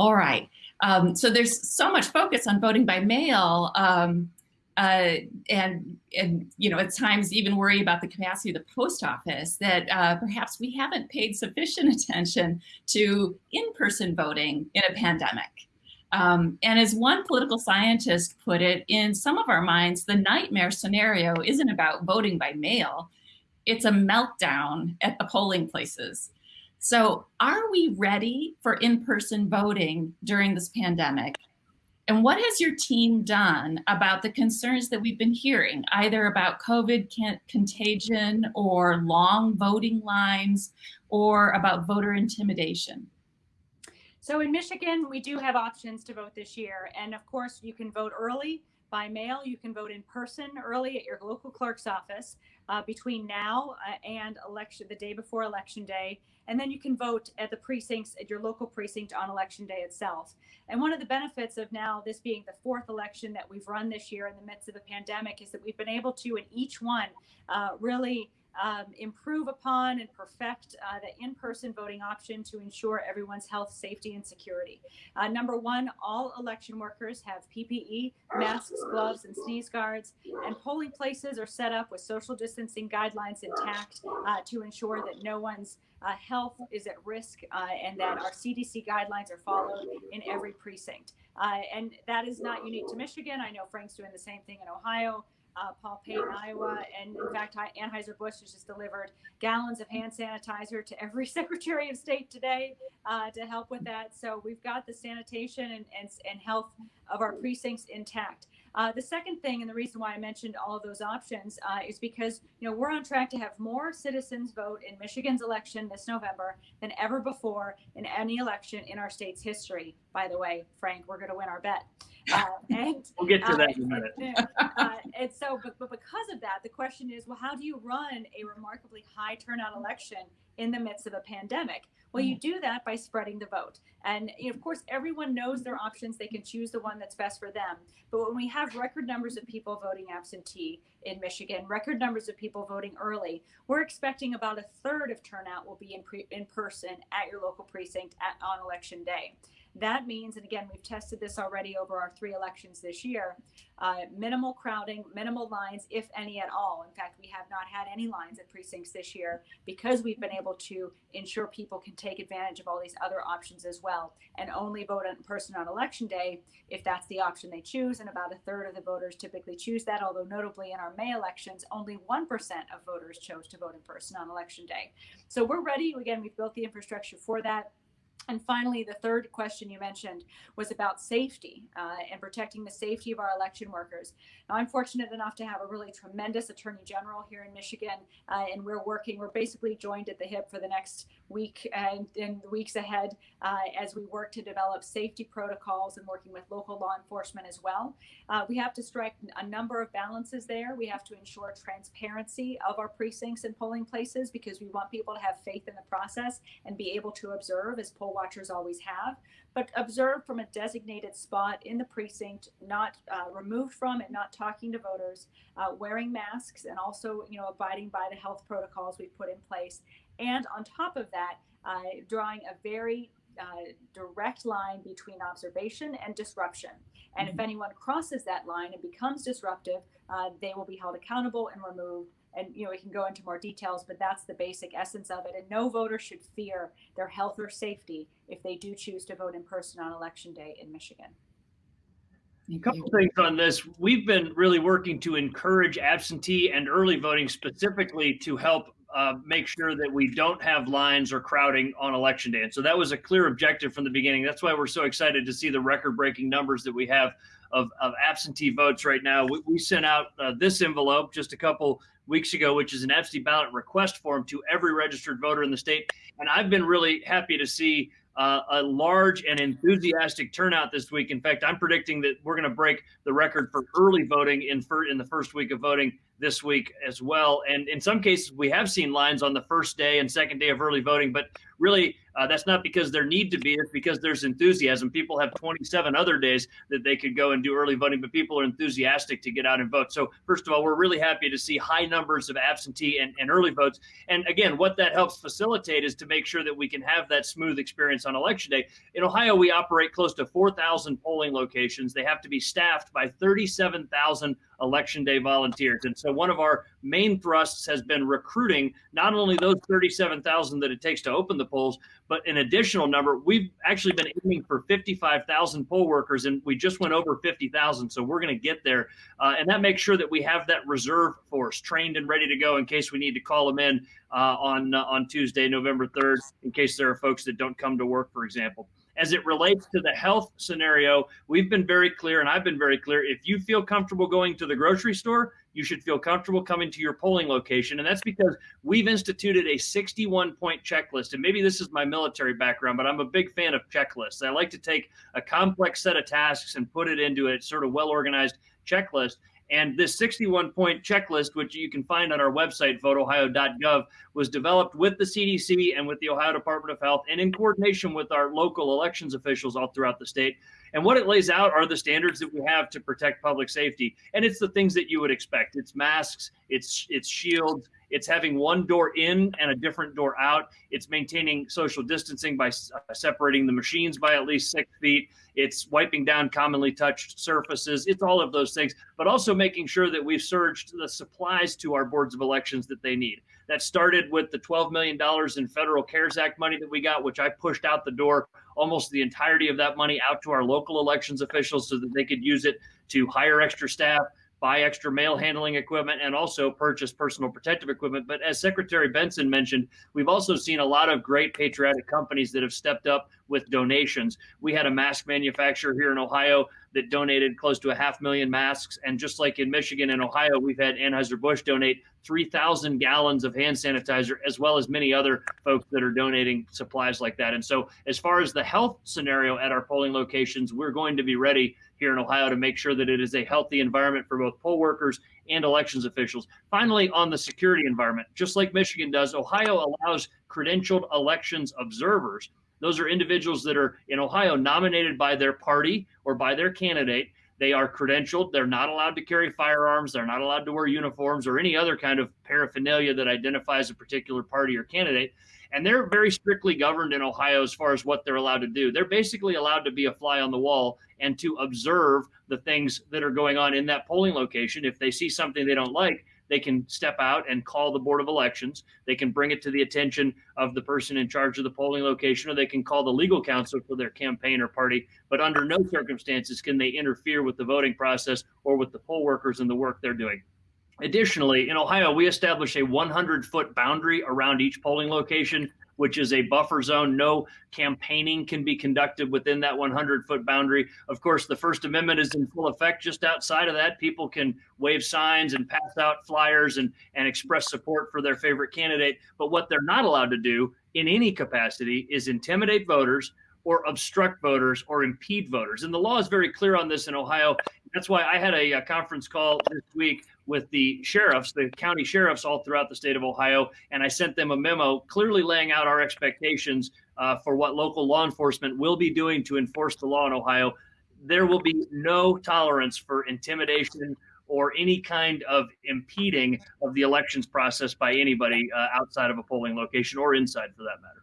All right. Um, so there's so much focus on voting by mail, um, uh, and and you know at times even worry about the capacity of the post office that uh, perhaps we haven't paid sufficient attention to in-person voting in a pandemic. Um, and as one political scientist put it, in some of our minds, the nightmare scenario isn't about voting by mail, it's a meltdown at the polling places. So are we ready for in-person voting during this pandemic? And what has your team done about the concerns that we've been hearing, either about COVID contagion or long voting lines or about voter intimidation? So in Michigan, we do have options to vote this year. And of course, you can vote early by mail. You can vote in person early at your local clerk's office uh, between now uh, and election, the day before election day. And then you can vote at the precincts, at your local precinct on election day itself. And one of the benefits of now this being the fourth election that we've run this year in the midst of a pandemic is that we've been able to, in each one, uh, really um, improve upon and perfect uh, the in-person voting option to ensure everyone's health, safety, and security. Uh, number one, all election workers have PPE, masks, gloves, and sneeze guards, and polling places are set up with social distancing guidelines intact uh, to ensure that no one's uh, health is at risk uh, and that our CDC guidelines are followed in every precinct. Uh, and that is not unique to Michigan. I know Frank's doing the same thing in Ohio uh, Paul Payne, Iowa, and in fact, Anheuser-Busch has just delivered gallons of hand sanitizer to every Secretary of State today uh, to help with that. So we've got the sanitation and, and, and health of our precincts intact. Uh, the second thing, and the reason why I mentioned all of those options, uh, is because you know we're on track to have more citizens vote in Michigan's election this November than ever before in any election in our state's history. By the way, Frank, we're going to win our bet. Uh, and we'll get to that in a minute. Uh, and so, but, but because of that, the question is, well, how do you run a remarkably high turnout election in the midst of a pandemic? Well, you do that by spreading the vote. And you know, of course, everyone knows their options. They can choose the one that's best for them. But when we have record numbers of people voting absentee in Michigan, record numbers of people voting early, we're expecting about a third of turnout will be in, pre- in person at your local precinct at, on election day. That means, and again, we've tested this already over our three elections this year, uh, minimal crowding, minimal lines, if any at all. In fact, we have not had any lines at precincts this year because we've been able to ensure people can take advantage of all these other options as well and only vote in person on election day if that's the option they choose. And about a third of the voters typically choose that, although notably in our May elections, only 1% of voters chose to vote in person on election day. So we're ready. Again, we've built the infrastructure for that. And finally, the third question you mentioned was about safety uh, and protecting the safety of our election workers. Now, I'm fortunate enough to have a really tremendous attorney general here in Michigan, uh, and we're working, we're basically joined at the hip for the next week and in the weeks ahead uh, as we work to develop safety protocols and working with local law enforcement as well. Uh, we have to strike a number of balances there. We have to ensure transparency of our precincts and polling places because we want people to have faith in the process and be able to observe as poll watchers always have, but observe from a designated spot in the precinct, not uh, removed from and not talking to voters, uh, wearing masks, and also, you know, abiding by the health protocols we've put in place. And on top of that, uh, drawing a very uh, direct line between observation and disruption. And mm-hmm. if anyone crosses that line and becomes disruptive, uh, they will be held accountable and removed. And you know we can go into more details but that's the basic essence of it. And no voter should fear their health or safety if they do choose to vote in person on election day in michigan. A couple things on this. We've been really working to encourage absentee and early voting specifically to help uh, make sure that we don't have lines or crowding on election day and so that was a clear objective from the beginning that's why we're so excited to see the record breaking numbers that we have of, of absentee votes right now we, we sent out uh, this envelope just a couple weeks ago, which is an absentee ballot request form to every registered voter in the state. And I've been really happy to see uh, a large and enthusiastic turnout this week. In fact, I'm predicting that we're going to break the record for early voting in, in the first week of voting this week as well. And in some cases, we have seen lines on the first day and second day of early voting, but really Uh, that's not because there need to be, it's because there's enthusiasm. People have 27 other days that they could go and do early voting, but people are enthusiastic to get out and vote. So, first of all, we're really happy to see high numbers of absentee and, and early votes. And again, what that helps facilitate is to make sure that we can have that smooth experience on election day. In Ohio, we operate close to 4,000 polling locations. They have to be staffed by 37,000 election day volunteers. And so one of our main thrusts has been recruiting not only those 37,000 that it takes to open the polls, but an additional number. We've actually been aiming for 55,000 poll workers, and we just went over 50,000. So we're going to get there. Uh, and that makes sure that we have that reserve force trained and ready to go in case we need to call them in uh, on, uh, on Tuesday, November 3rd, in case there are folks that don't come to work, for example as it relates to the health scenario, we've been very clear, and I've been very clear. If you feel comfortable going to the grocery store, you should feel comfortable coming to your polling location. And that's because we've instituted a 61 point checklist. And maybe this is my military background, but I'm a big fan of checklists. I like to take a complex set of tasks and put it into a sort of well organized checklist. And this 61 point checklist, which you can find on our website, voteohio.gov, was developed with the CDC and with the Ohio Department of Health and in coordination with our local elections officials all throughout the state. And what it lays out are the standards that we have to protect public safety. And it's the things that you would expect. It's masks, it's it's shields, it's having one door in and a different door out. It's maintaining social distancing by uh, separating the machines by at least six feet. It's wiping down commonly touched surfaces. It's all of those things, but also making sure that we've surged the supplies to our boards of elections that they need. That started with the $12 million in federal CARES Act money that we got, which I pushed out the door almost the entirety of that money out to our local elections officials so that they could use it to hire extra staff, buy extra mail handling equipment, and also purchase personal protective equipment. But as Secretary Benson mentioned, we've also seen a lot of great patriotic companies that have stepped up with donations. We had a mask manufacturer here in Ohio that donated close to a half million masks. And just like in Michigan and Ohio, we've had Anheuser-Busch donate 3,000 gallons of hand sanitizer, as well as many other folks that are donating supplies like that. And so, as far as the health scenario at our polling locations, we're going to be ready here in Ohio to make sure that it is a healthy environment for both poll workers and elections officials. Finally, on the security environment, just like Michigan does, Ohio allows credentialed elections observers. Those are individuals that are in Ohio nominated by their party or by their candidate. They are credentialed. They're not allowed to carry firearms. They're not allowed to wear uniforms or any other kind of paraphernalia that identifies a particular party or candidate. And they're very strictly governed in Ohio as far as what they're allowed to do. They're basically allowed to be a fly on the wall and to observe the things that are going on in that polling location. If they see something they don't like, they can step out and call the Board of Elections. They can bring it to the attention of the person in charge of the polling location, or they can call the legal counsel for their campaign or party. But under no circumstances can they interfere with the voting process or with the poll workers and the work they're doing. Additionally, in Ohio, we establish a 100 foot boundary around each polling location which is a buffer zone. No campaigning can be conducted within that 100 foot boundary. Of course, the First Amendment is in full effect just outside of that. People can wave signs and pass out flyers and, and express support for their favorite candidate. But what they're not allowed to do in any capacity is intimidate voters or obstruct voters or impede voters. And the law is very clear on this in Ohio. That's why I had a, a conference call this week with the sheriffs, the county sheriffs all throughout the state of Ohio, and I sent them a memo clearly laying out our expectations uh, for what local law enforcement will be doing to enforce the law in Ohio. There will be no tolerance for intimidation or any kind of impeding of the elections process by anybody uh, outside of a polling location or inside for that matter.